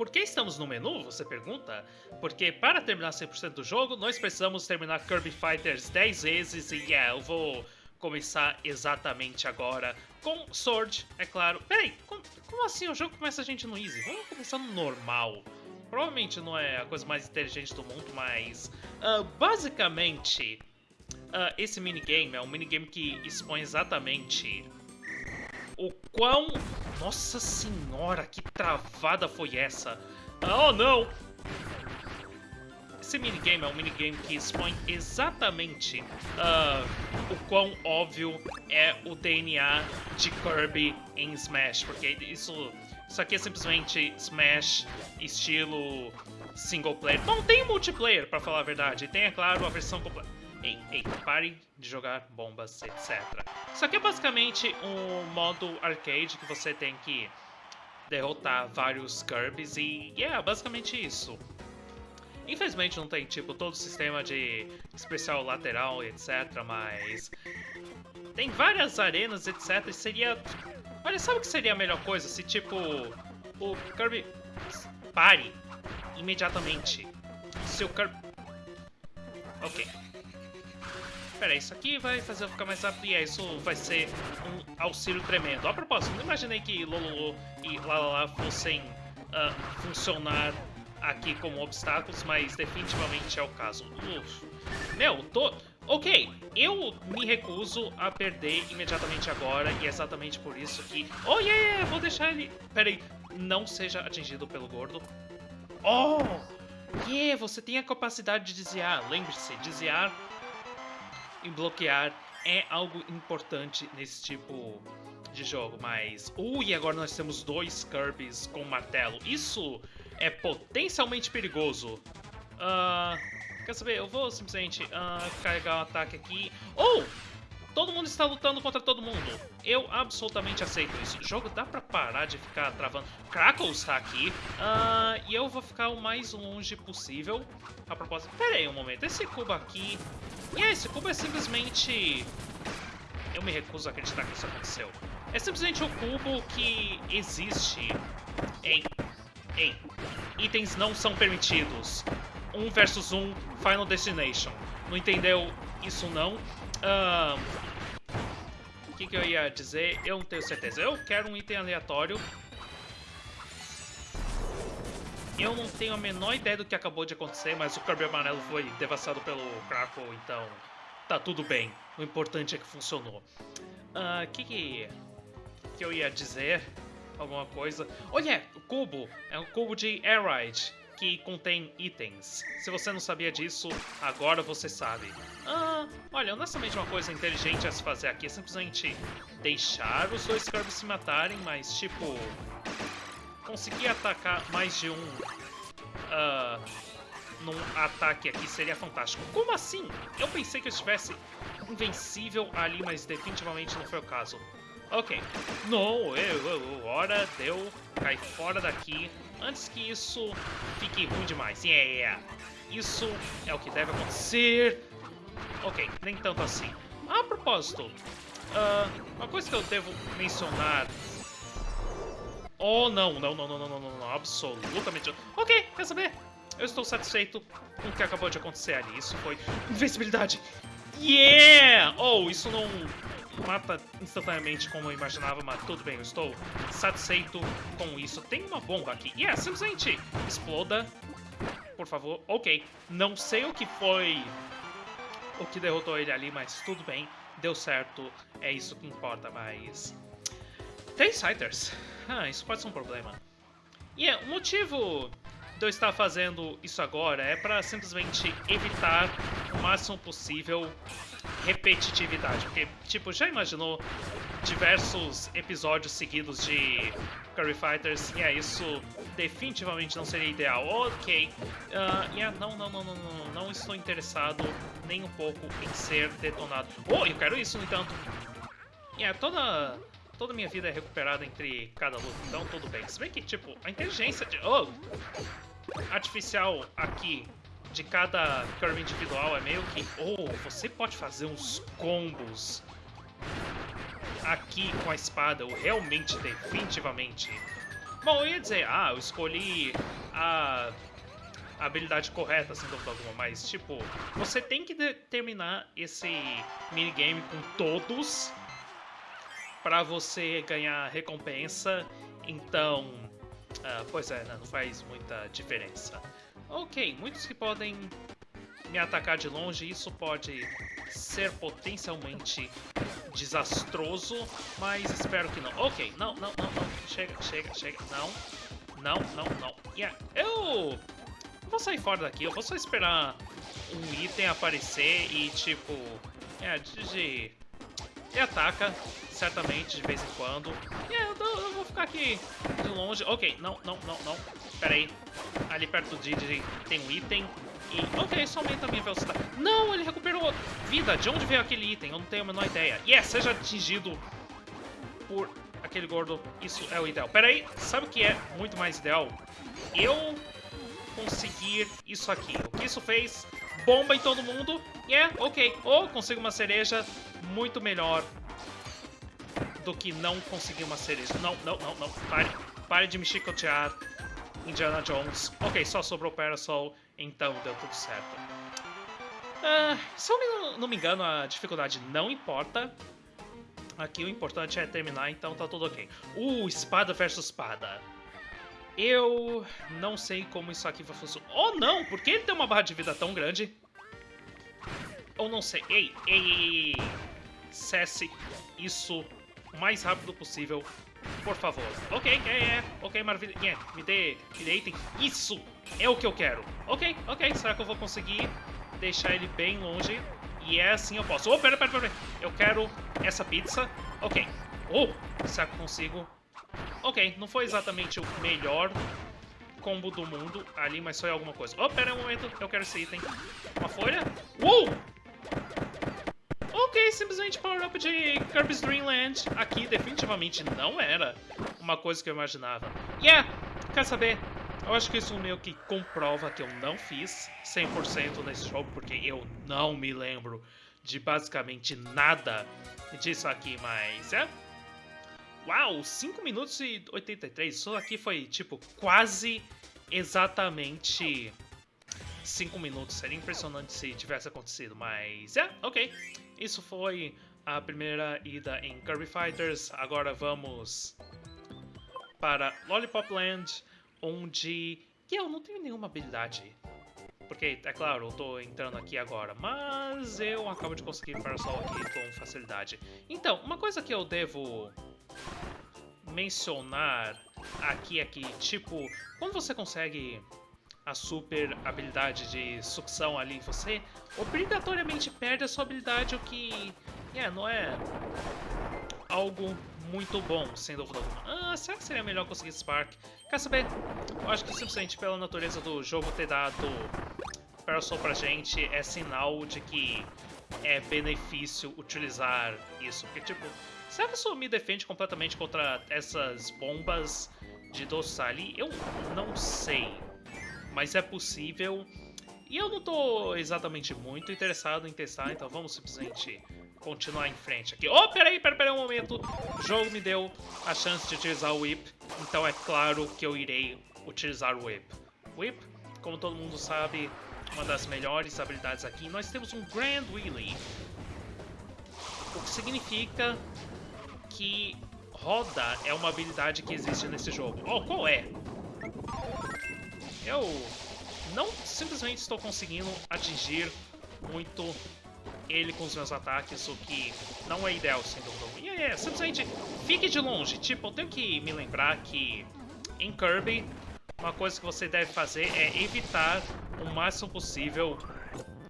Por que estamos no menu, você pergunta? Porque para terminar 100% do jogo, nós precisamos terminar Kirby Fighters 10 vezes e yeah, eu vou começar exatamente agora com Sword, é claro. Peraí, como, como assim o jogo começa a gente no Easy? Vamos começar no normal. Provavelmente não é a coisa mais inteligente do mundo, mas uh, basicamente uh, esse minigame é um minigame que expõe exatamente o quão... Nossa senhora, que travada foi essa? Oh, não! Esse minigame é um minigame que expõe exatamente uh, o quão óbvio é o DNA de Kirby em Smash, porque isso, isso aqui é simplesmente Smash estilo single player. Não tem multiplayer, para falar a verdade. Tem, é claro, a versão completa. Ei, ei, pare de jogar bombas, etc. Isso aqui é basicamente um modo arcade que você tem que derrotar vários Kirbys e é yeah, basicamente isso. Infelizmente não tem tipo todo o sistema de especial lateral, etc, mas tem várias arenas, etc, e seria... Olha, sabe o que seria a melhor coisa? Se tipo o Kirby pare imediatamente. Se o Kirby... Ok. Pera, isso aqui vai fazer eu ficar mais rápido e é, isso vai ser um auxílio tremendo. A propósito, não imaginei que Lololo e Lalala fossem uh, funcionar aqui como obstáculos, mas definitivamente é o caso. Uf. Meu, tô... Ok, eu me recuso a perder imediatamente agora e é exatamente por isso que... Oh, yeah, yeah, vou deixar ele... Pera aí, não seja atingido pelo gordo. Oh! Yeah, você tem a capacidade de desviar. Lembre-se, desviar e bloquear é algo importante nesse tipo de jogo, mas... E agora nós temos dois Kirbys com martelo. Isso é potencialmente perigoso. Uh, quer saber? Eu vou simplesmente uh, carregar o um ataque aqui. Oh! Todo mundo está lutando contra todo mundo. Eu absolutamente aceito isso. O jogo dá pra parar de ficar travando. Crackle está aqui. Uh, e eu vou ficar o mais longe possível. A propósito... Pera aí um momento. Esse cubo aqui... E esse cubo é simplesmente... Eu me recuso a acreditar que isso aconteceu. É simplesmente o cubo que existe em... Em... Itens não são permitidos. Um versus um Final Destination. Não entendeu isso não? O que, que eu ia dizer? Eu não tenho certeza. Eu quero um item aleatório. Eu não tenho a menor ideia do que acabou de acontecer, mas o Kirby amarelo foi devastado pelo Crackle, então tá tudo bem. O importante é que funcionou. O uh, que, que que eu ia dizer? Alguma coisa? Olha, o cubo é um cubo de Air Ride que contém itens. Se você não sabia disso, agora você sabe. Ah, olha, honestamente uma coisa inteligente a se fazer aqui é simplesmente deixar os dois Kirby se matarem, mas tipo... Conseguir atacar mais de um uh, num ataque aqui seria fantástico. Como assim? Eu pensei que eu estivesse invencível ali, mas definitivamente não foi o caso. Ok. Não, eu, eu, hora deu. Cai fora daqui antes que isso fique ruim demais. Yeah. Isso é o que deve acontecer. Ok, nem tanto assim. A propósito, uh, uma coisa que eu devo mencionar... Oh, não, não, não, não, não, não, não, absolutamente. Ok, quer saber? Eu estou satisfeito com o que acabou de acontecer ali. Isso foi invencibilidade. Yeah! Oh, isso não mata instantaneamente como eu imaginava, mas tudo bem, eu estou satisfeito com isso. Tem uma bomba aqui. Yeah, simplesmente exploda. Por favor. Ok. Não sei o que foi o que derrotou ele ali, mas tudo bem. Deu certo. É isso que importa, mas... Tem Sighters. Ah, isso pode ser um problema. E yeah, o motivo de eu estar fazendo isso agora é para simplesmente evitar o máximo possível repetitividade. Porque, tipo, já imaginou diversos episódios seguidos de Curry Fighters? E é, isso definitivamente não seria ideal. Ok, uh, yeah, não, não, não, não, não, não estou interessado nem um pouco em ser detonado. Oh, eu quero isso, no entanto. Yeah, toda, toda minha vida é recuperada entre cada luta, então tudo bem. Se bem que, tipo, a inteligência de... Oh! Artificial aqui de cada Kirby individual é meio que... Oh, você pode fazer uns combos aqui com a espada. Eu realmente, definitivamente, Bom, eu ia dizer, ah, eu escolhi a habilidade correta, sem dúvida alguma, mas, tipo, você tem que terminar esse minigame com todos para você ganhar recompensa, então, uh, pois é, né, não faz muita diferença. Ok, muitos que podem me atacar de longe, isso pode ser potencialmente desastroso, mas espero que não. Ok, não, não, não, não, chega, chega, chega, não, não, não, não. Yeah, eu vou sair fora daqui, eu vou só esperar um item aparecer e, tipo, é, de... E ataca, certamente, de vez em quando. E eu, eu, vou ficar aqui de longe. Ok, não, não, não, não. Pera aí. Ali perto do Didi tem um item. E, ok, isso aumenta a minha velocidade. Não, ele recuperou vida. De onde veio aquele item? Eu não tenho a menor ideia. Yes, seja atingido por aquele gordo. Isso é o ideal. Pera aí, sabe o que é muito mais ideal? Eu conseguir isso aqui. O que isso fez? Bomba em todo mundo. E é, ok. Ou consigo uma cereja muito melhor do que não conseguir uma cereja. Não, não, não, não. Pare. Pare de me chicotear. Indiana Jones. Ok, só sobrou Parasol, então deu tudo certo. Uh, se eu não me engano, a dificuldade não importa. Aqui o importante é terminar, então tá tudo ok. Uh, espada versus espada. Eu não sei como isso aqui vai funcionar. Oh, não! Por que ele tem uma barra de vida tão grande? Ou não sei. Ei, ei, ei, ei. Cesse isso o mais rápido possível, por favor. Ok, é, é. Ok, maravilha. Me dê, me dê item. Isso é o que eu quero. Ok, ok. Será que eu vou conseguir deixar ele bem longe? E é assim eu posso. Oh, pera, pera, pera. Eu quero essa pizza. Ok. Oh, será que eu consigo Ok, não foi exatamente o melhor combo do mundo ali, mas foi alguma coisa. Oh, pera um momento, eu quero esse item. Uma folha? Uou! Ok, simplesmente power-up de Kirby's Dream Land. Aqui definitivamente não era uma coisa que eu imaginava. Yeah, quer saber? Eu acho que isso meio que comprova que eu não fiz 100% nesse jogo, porque eu não me lembro de basicamente nada disso aqui, mas é... Uau, 5 minutos e 83. Isso aqui foi, tipo, quase exatamente 5 minutos. Seria impressionante se tivesse acontecido, mas é, ok. Isso foi a primeira ida em Kirby Fighters. Agora vamos para Lollipop Land, onde eu não tenho nenhuma habilidade. Porque, é claro, eu tô entrando aqui agora, mas eu acabo de conseguir Parasol aqui com facilidade. Então, uma coisa que eu devo mencionar aqui, aqui, tipo, quando você consegue a super habilidade de sucção ali, você obrigatoriamente perde a sua habilidade, o que é, não é algo muito bom, sem dúvida alguma. Ah, será que seria melhor conseguir Spark? Quer saber? Eu acho que simplesmente pela natureza do jogo ter dado Parasol pra gente é sinal de que é benefício utilizar isso. Porque, tipo, será que isso me defende completamente contra essas bombas de doce ali? Eu não sei. Mas é possível. E eu não tô exatamente muito interessado em testar, então vamos simplesmente continuar em frente aqui. Oh, peraí, peraí, peraí um momento. O jogo me deu a chance de utilizar o Whip, então é claro que eu irei utilizar o Whip. Whip, como todo mundo sabe, uma das melhores habilidades aqui. Nós temos um Grand Wheelie, o que significa que roda é uma habilidade que existe nesse jogo. Oh, qual é? Eu não simplesmente estou conseguindo atingir muito ele com os meus ataques, o que não é ideal, sem dúvida. E é, simplesmente fique de longe. Tipo, eu tenho que me lembrar que em Kirby, uma coisa que você deve fazer é evitar o máximo possível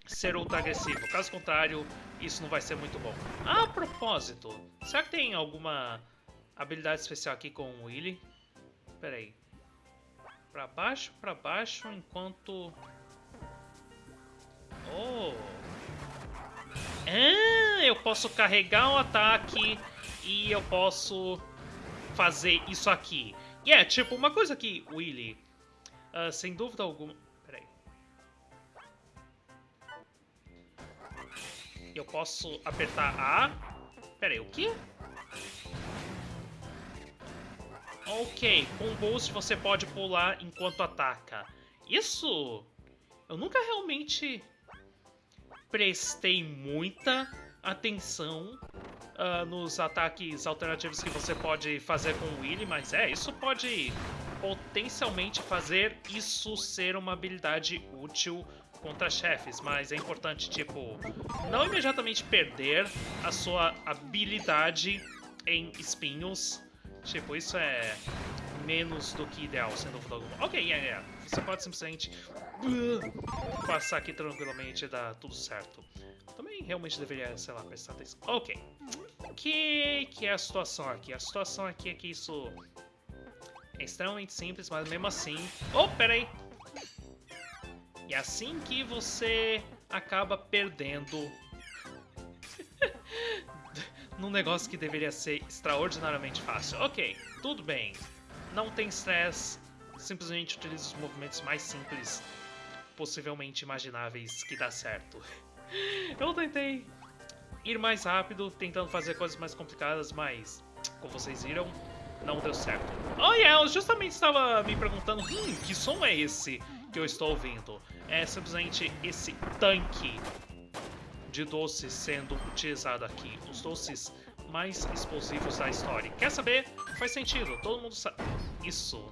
ser ultra agressivo. Caso contrário, isso não vai ser muito bom. A propósito, será que tem alguma habilidade especial aqui com o Willy? Pera aí. Pra baixo, pra baixo, enquanto... Oh! Ah, eu posso carregar um ataque e eu posso fazer isso aqui. E yeah, é, tipo, uma coisa que, Willy, uh, sem dúvida alguma... Eu posso apertar A. Pera aí, o quê? Ok, com boost você pode pular enquanto ataca. Isso eu nunca realmente prestei muita atenção uh, nos ataques alternativos que você pode fazer com o Willy, mas é, isso pode potencialmente fazer isso ser uma habilidade útil contra chefes, mas é importante, tipo, não imediatamente perder a sua habilidade em espinhos. Tipo, isso é menos do que ideal, sem dúvida alguma. Ok, yeah, yeah. Você pode simplesmente uh, passar aqui tranquilamente e dar tudo certo. Também realmente deveria, sei lá, prestar atenção. Ok. Que que é a situação aqui? A situação aqui é que isso é extremamente simples, mas mesmo assim... Oh, peraí! E é assim que você acaba perdendo num negócio que deveria ser extraordinariamente fácil. Ok, tudo bem. Não tem stress. Simplesmente utiliza os movimentos mais simples possivelmente imagináveis que dá certo. Eu tentei ir mais rápido, tentando fazer coisas mais complicadas, mas, como vocês viram, não deu certo. Oh, yeah, eu justamente estava me perguntando, hum, que som é esse que eu estou ouvindo? É simplesmente esse tanque de doces sendo utilizado aqui. Os doces mais explosivos da história. Quer saber? Faz sentido, todo mundo sabe. Isso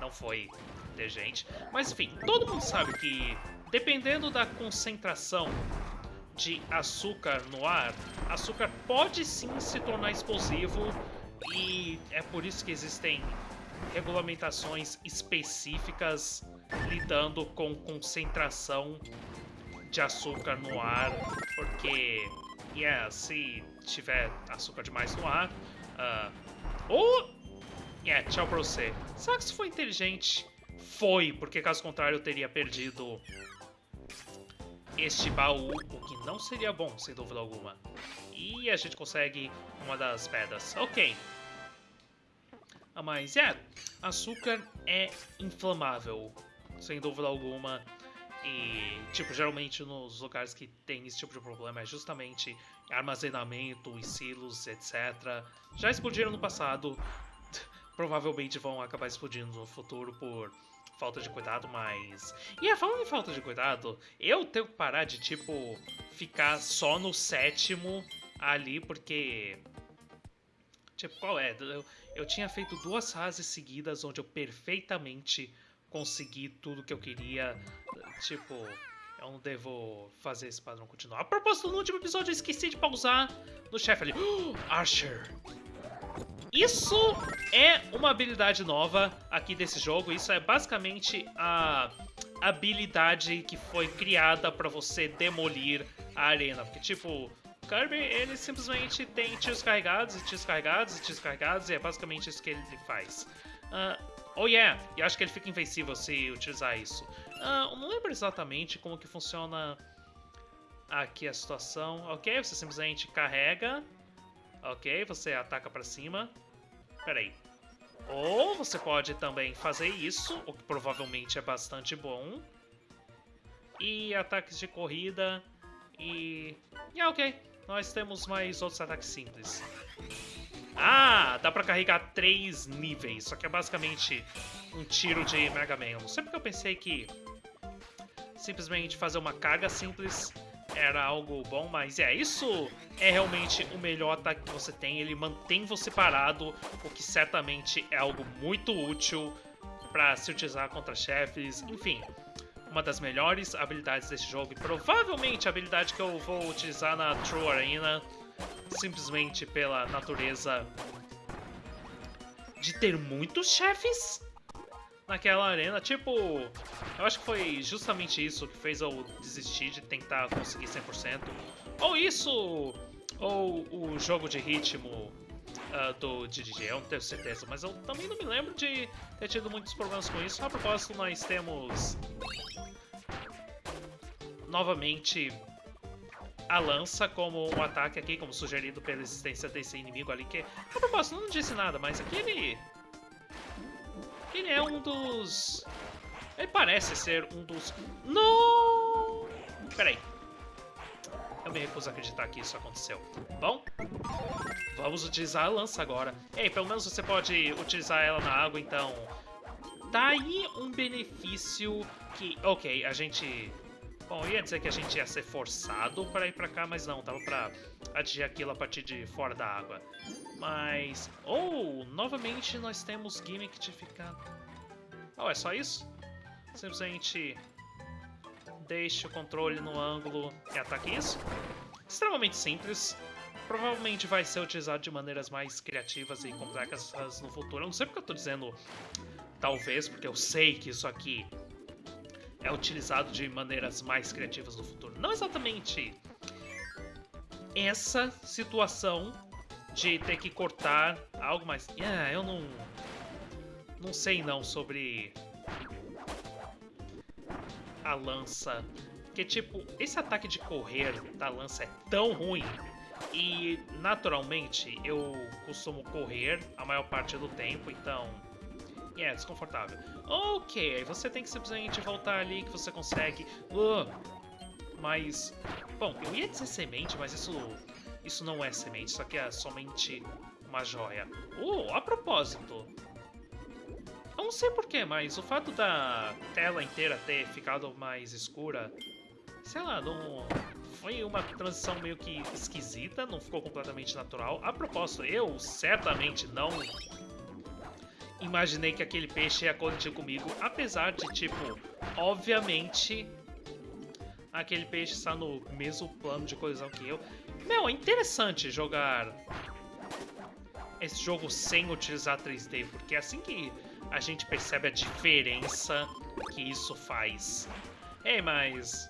não foi inteligente. Mas enfim, todo mundo sabe que dependendo da concentração de açúcar no ar, açúcar pode sim se tornar explosivo e é por isso que existem regulamentações específicas lidando com concentração de açúcar no ar, porque yeah, se tiver açúcar demais no ar, uh, ou yeah, tchau pra você. Será que isso foi inteligente? Foi, porque caso contrário eu teria perdido este baú, o que não seria bom, sem dúvida alguma. E a gente consegue uma das pedras. Ok. Ah, mas, é, açúcar é inflamável, sem dúvida alguma. E, tipo, geralmente nos lugares que tem esse tipo de problema é justamente armazenamento, silos, etc. Já explodiram no passado, provavelmente vão acabar explodindo no futuro por falta de cuidado, mas... E é, falando em falta de cuidado, eu tenho que parar de, tipo, ficar só no sétimo ali, porque... Tipo, qual é? Eu, eu tinha feito duas fases seguidas onde eu perfeitamente consegui tudo que eu queria. Tipo, eu não devo fazer esse padrão continuar. A propósito, no último episódio eu esqueci de pausar no chefe ali. Archer! Isso é uma habilidade nova aqui desse jogo. Isso é basicamente a habilidade que foi criada para você demolir a arena. Porque, tipo, Kirby, ele simplesmente tem tiros carregados e tiros carregados e tiros carregados e é basicamente isso que ele faz. Uh, oh yeah, e acho que ele fica invencível se utilizar isso. Eu não lembro exatamente como que funciona aqui a situação. Ok, você simplesmente carrega Ok, você ataca pra cima. Peraí. Ou você pode também fazer isso, o que provavelmente é bastante bom. E ataques de corrida. E... E yeah, ok. Nós temos mais outros ataques simples. Ah, dá pra carregar três níveis. Só que é basicamente um tiro de Mega Man. não sei porque eu pensei que simplesmente fazer uma carga simples era algo bom, mas é, isso é realmente o melhor ataque que você tem. Ele mantém você parado, o que certamente é algo muito útil para se utilizar contra chefes. Enfim, uma das melhores habilidades desse jogo e provavelmente a habilidade que eu vou utilizar na True Arena, simplesmente pela natureza de ter muitos chefes naquela arena. Tipo, eu acho que foi justamente isso que fez eu desistir de tentar conseguir 100%. Ou isso, ou o jogo de ritmo uh, do DDG, eu não tenho certeza. Mas eu também não me lembro de ter tido muitos problemas com isso. A propósito, nós temos novamente a lança como um ataque aqui, como sugerido pela existência desse inimigo ali, que, a propósito, não disse nada, mas aquele ele é um dos... Ele parece ser um dos... Não! Peraí. Eu me recuso a acreditar que isso aconteceu. Bom, vamos utilizar a lança agora. Ei, pelo menos você pode utilizar ela na água, então... Tá aí um benefício que... Ok, a gente... Bom, ia dizer que a gente ia ser forçado para ir pra cá, mas não, tava pra atingir aquilo a partir de fora da água. Mas... Oh, novamente nós temos gimmick de ficar... Oh, é só isso? Simplesmente deixe o controle no ângulo e ataque isso. Extremamente simples. Provavelmente vai ser utilizado de maneiras mais criativas e complexas no futuro. Eu não sei porque eu tô dizendo talvez, porque eu sei que isso aqui é utilizado de maneiras mais criativas no futuro. Não exatamente essa situação de ter que cortar algo mais... Ah, eu não... Não sei não sobre a lança. Porque, tipo, esse ataque de correr da lança é tão ruim. E, naturalmente, eu costumo correr a maior parte do tempo, então... É, desconfortável. Ok, aí você tem que simplesmente voltar ali que você consegue. Uh, mas... Bom, eu ia dizer semente, mas isso... Isso não é semente, isso aqui é somente uma joia. Uh, a propósito, eu não sei porquê, mas o fato da tela inteira ter ficado mais escura, sei lá, não. Foi uma transição meio que esquisita, não ficou completamente natural. A propósito, eu certamente não imaginei que aquele peixe ia colidir comigo, apesar de, tipo, obviamente, aquele peixe está no mesmo plano de colisão que eu. Meu, é interessante jogar esse jogo sem utilizar 3D, porque é assim que a gente percebe a diferença que isso faz. É, mas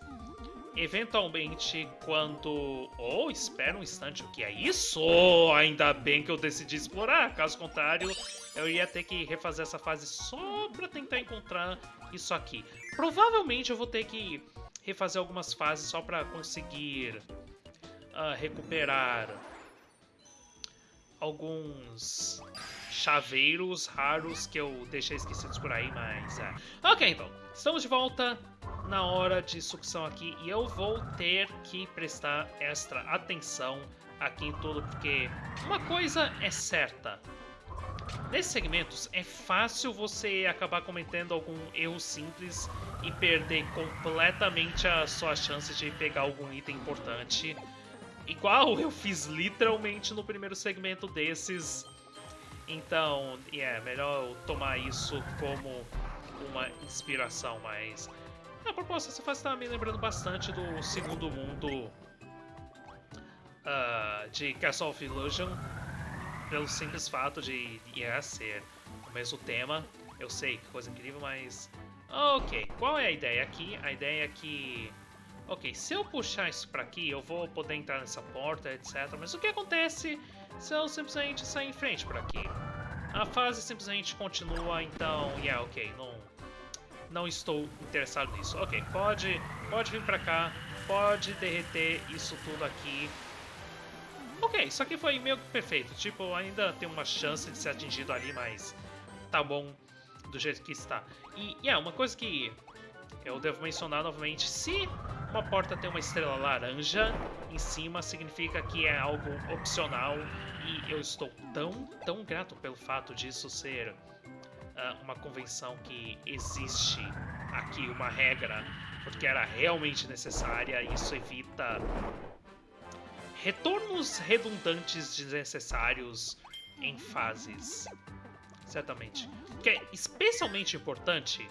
eventualmente quando... Oh, espera um instante, o que é isso? Oh, ainda bem que eu decidi explorar, caso contrário eu ia ter que refazer essa fase só pra tentar encontrar isso aqui. Provavelmente eu vou ter que refazer algumas fases só pra conseguir uh, recuperar alguns chaveiros raros que eu deixei esquecidos por aí, mas é. Ok, então, estamos de volta na hora de sucção aqui e eu vou ter que prestar extra atenção aqui em tudo, porque uma coisa é certa. Nesses segmentos é fácil você acabar cometendo algum erro simples e perder completamente as suas chances de pegar algum item importante. Igual eu fiz literalmente no primeiro segmento desses então, é yeah, melhor tomar isso como uma inspiração, mas... A proposta dessa fase tá me lembrando bastante do segundo mundo uh, de Castle of Illusion, pelo simples fato de yeah, ser o mesmo tema. Eu sei, que coisa incrível, mas... Ok, qual é a ideia aqui? A ideia é que... Ok, se eu puxar isso pra aqui, eu vou poder entrar nessa porta, etc. Mas o que acontece eu simplesmente sair em frente por aqui? A fase simplesmente continua, então... Yeah, ok, não... Não estou interessado nisso. Ok, pode, pode vir pra cá, pode derreter isso tudo aqui. Ok, isso aqui foi meio perfeito. Tipo, ainda tem uma chance de ser atingido ali, mas tá bom do jeito que está. E, yeah, uma coisa que eu devo mencionar novamente, se uma porta tem uma estrela laranja em cima, significa que é algo opcional e eu estou tão, tão grato pelo fato disso ser uh, uma convenção que existe aqui, uma regra, porque era realmente necessária e isso evita retornos redundantes desnecessários em fases. Certamente. Que é especialmente importante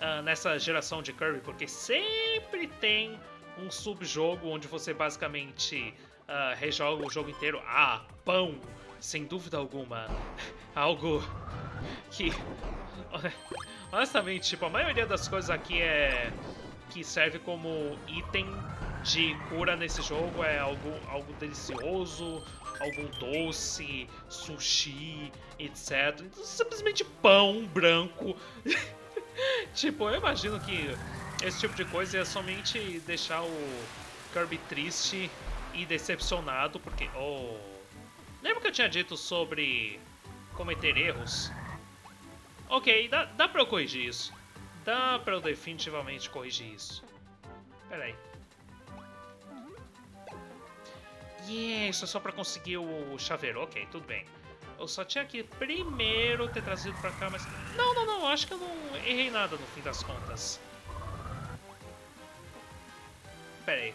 uh, nessa geração de Kirby, porque sempre tem um subjogo onde você basicamente uh, rejoga o jogo inteiro. Ah, pão! Sem dúvida alguma. Algo que. Honestamente, tipo, a maioria das coisas aqui é. que serve como item de cura nesse jogo é algo, algo delicioso, algum doce, sushi, etc. Simplesmente pão branco. tipo, eu imagino que esse tipo de coisa é somente deixar o Kirby triste e decepcionado, porque... Oh, lembra que eu tinha dito sobre cometer erros? Ok, dá, dá pra eu corrigir isso. Dá pra eu definitivamente corrigir isso. Pera aí. Yeah, isso é só pra conseguir o chaveiro. Ok, tudo bem. Eu só tinha que primeiro ter trazido pra cá, mas... Não, não, não. Acho que eu não errei nada no fim das contas. Pera aí.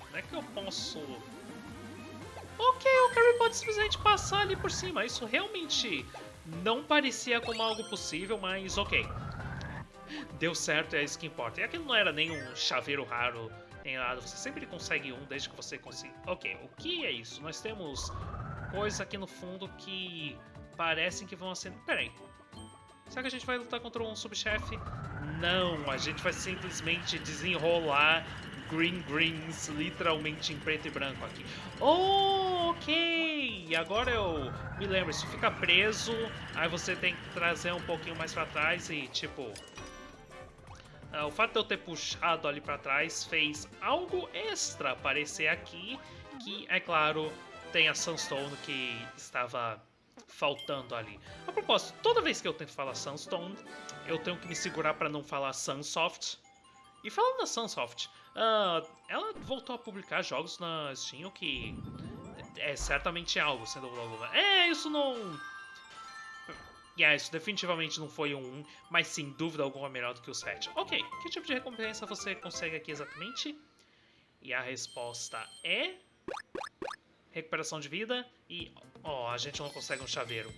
Como é que eu posso... Ok, o Kirby pode simplesmente passar ali por cima. Isso realmente não parecia como algo possível, mas ok. Deu certo, é isso que importa. E aquilo não era nem um chaveiro raro, nem nada. Você sempre consegue um desde que você consiga... Ok, o que é isso? Nós temos coisas aqui no fundo que parecem que vão acender... Pera aí. Será que a gente vai lutar contra um subchefe? Não, a gente vai simplesmente desenrolar Green Greens literalmente em preto e branco aqui. Oh, ok! Agora eu me lembro, isso fica preso, aí você tem que trazer um pouquinho mais pra trás e, tipo... Uh, o fato de eu ter puxado ali pra trás fez algo extra aparecer aqui, que, é claro, tem a Sunstone que estava faltando ali. A propósito, toda vez que eu tento falar Sunstone, eu tenho que me segurar para não falar Sunsoft. E falando da Sunsoft, uh, ela voltou a publicar jogos na Steam, o que é certamente algo, sendo É, isso não... Yeah, isso definitivamente não foi um 1, mas sem dúvida alguma melhor do que o 7. Ok, que tipo de recompensa você consegue aqui exatamente? E a resposta é... Recuperação de vida e... Ó, oh, a gente não consegue um chaveiro.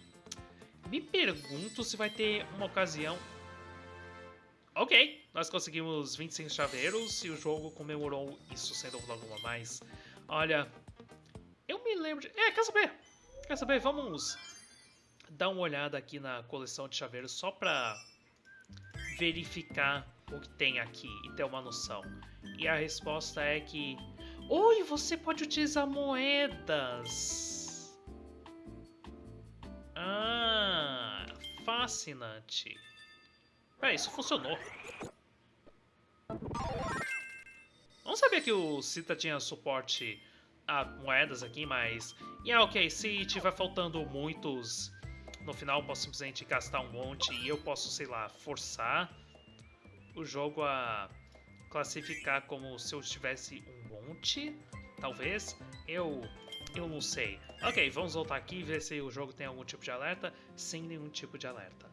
Me pergunto se vai ter uma ocasião Ok, nós conseguimos 25 chaveiros e o jogo comemorou isso sem dúvida alguma, mas... Olha, eu me lembro de... É, quer saber? Quer saber? Vamos dar uma olhada aqui na coleção de chaveiros só pra verificar o que tem aqui e ter uma noção. E a resposta é que... Oi, você pode utilizar moedas! Ah, fascinante. Peraí, isso funcionou. Vamos saber que o Cita tinha suporte a moedas aqui, mas... E yeah, ok, se tiver faltando muitos, no final eu posso simplesmente gastar um monte e eu posso, sei lá, forçar o jogo a classificar como se eu tivesse um talvez. Eu, eu não sei. Ok, vamos voltar aqui e ver se o jogo tem algum tipo de alerta, sem nenhum tipo de alerta.